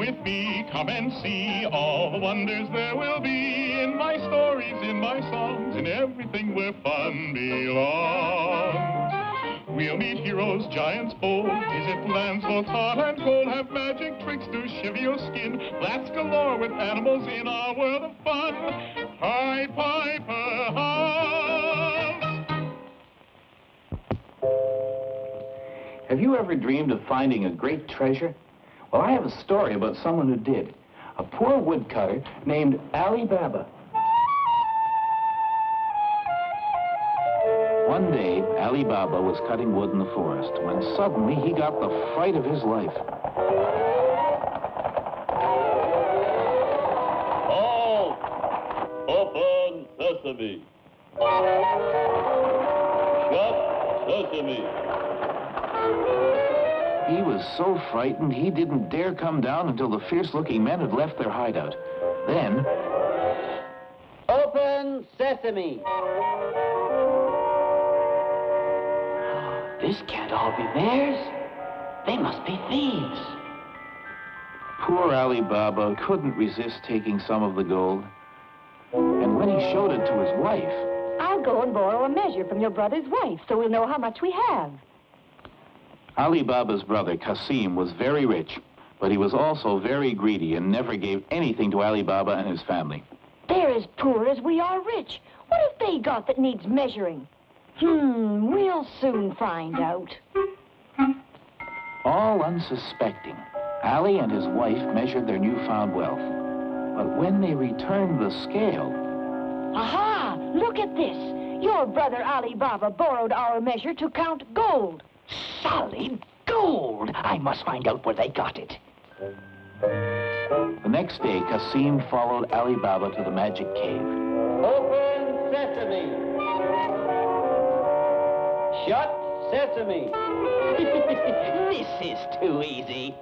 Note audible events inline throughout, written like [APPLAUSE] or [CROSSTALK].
with me, come and see all the wonders there will be in my stories, in my songs, in everything where fun belongs. We'll meet heroes, giants bold, visit lands both hot and cold, have magic tricks to shiver your skin, blast galore with animals in our world of fun. Pied Piper House. Have you ever dreamed of finding a great treasure? Well, I have a story about someone who did. A poor woodcutter named Ali Baba. One day, Ali Baba was cutting wood in the forest when suddenly he got the fright of his life. Halt! Open sesame! Shut sesame! He was so frightened he didn't dare come down until the fierce-looking men had left their hideout. Then... Open sesame! [SIGHS] This can't all be theirs. They must be thieves. Poor Ali Baba couldn't resist taking some of the gold. And when he showed it to his wife... I'll go and borrow a measure from your brother's wife so we'll know how much we have. Ali Baba's brother, Kasim, was very rich, but he was also very greedy and never gave anything to Ali Baba and his family. They're as poor as we are rich. What have they got that needs measuring? Hmm, we'll soon find out. All unsuspecting, Ali and his wife measured their newfound wealth. But when they returned the scale... Aha! Look at this. Your brother Ali Baba borrowed our measure to count gold. Solid gold! I must find out where they got it. The next day, Kasim followed Ali Baba to the magic cave. Open sesame! Shut sesame! [LAUGHS] [LAUGHS] this is too easy.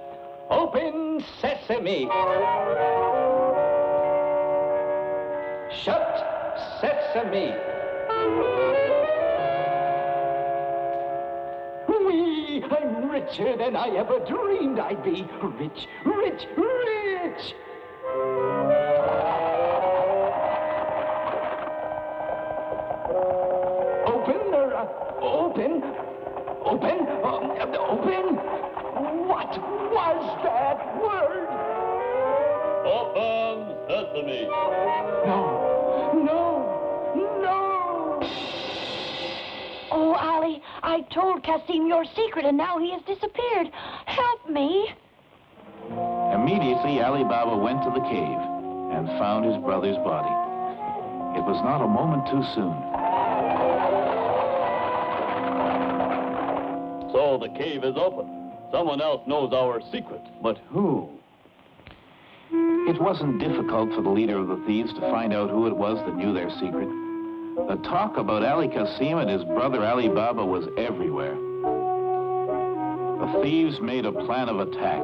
Open sesame! Shut sesame! I'm richer than I ever dreamed I'd be. Rich, rich, rich! Open, or, uh, open, open, um, open? What was that word? Open sesame! Ali, told Kasim your secret and now he has disappeared. Help me. Immediately, Ali Baba went to the cave and found his brother's body. It was not a moment too soon. So the cave is open. Someone else knows our secret. But who? It wasn't difficult for the leader of the thieves to find out who it was that knew their secret. The talk about Ali Kasim and his brother Ali Baba was everywhere. The thieves made a plan of attack.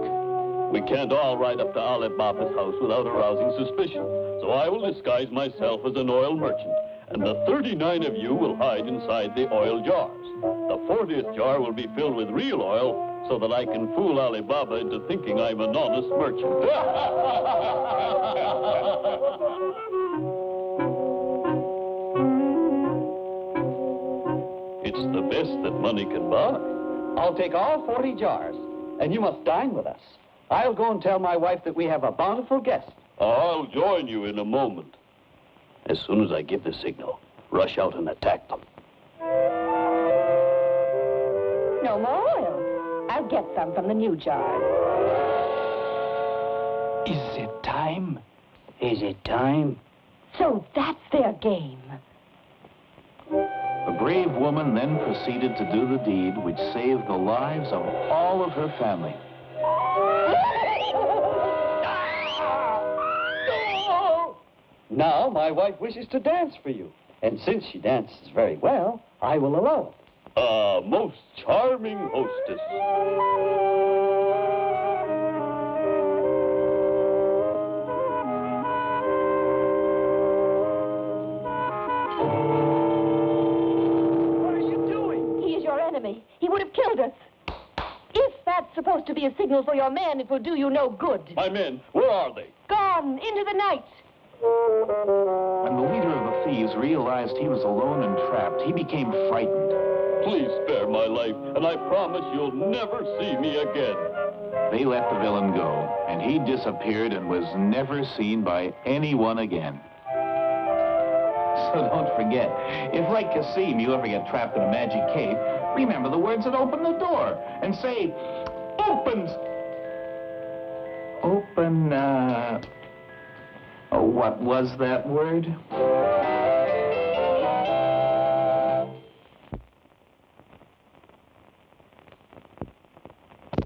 We can't all ride up to Ali Baba's house without arousing suspicion. So I will disguise myself as an oil merchant, and the 39 of you will hide inside the oil jars. The 40th jar will be filled with real oil so that I can fool Ali Baba into thinking I'm an honest merchant. [LAUGHS] it's the best that money can buy. I'll take all 40 jars, and you must dine with us. I'll go and tell my wife that we have a bountiful guest. I'll join you in a moment. As soon as I give the signal, rush out and attack them. No more oil. I'll get some from the new jar. Is it time? Is it time? So that's their game. The brave woman then proceeded to do the deed which saved the lives of all of her family. Now my wife wishes to dance for you. And since she dances very well, I will allow it. A most charming hostess. Supposed to be a signal for your men, it will do you no good. My men, where are they? Gone into the night. When the leader of the thieves realized he was alone and trapped, he became frightened. Please spare my life, and I promise you'll never see me again. They let the villain go, and he disappeared and was never seen by anyone again. [LAUGHS] So don't forget, if like Kasim you ever get trapped in a magic cave, remember the words that open the door and say, opens. Open, uh... Oh, what was that word?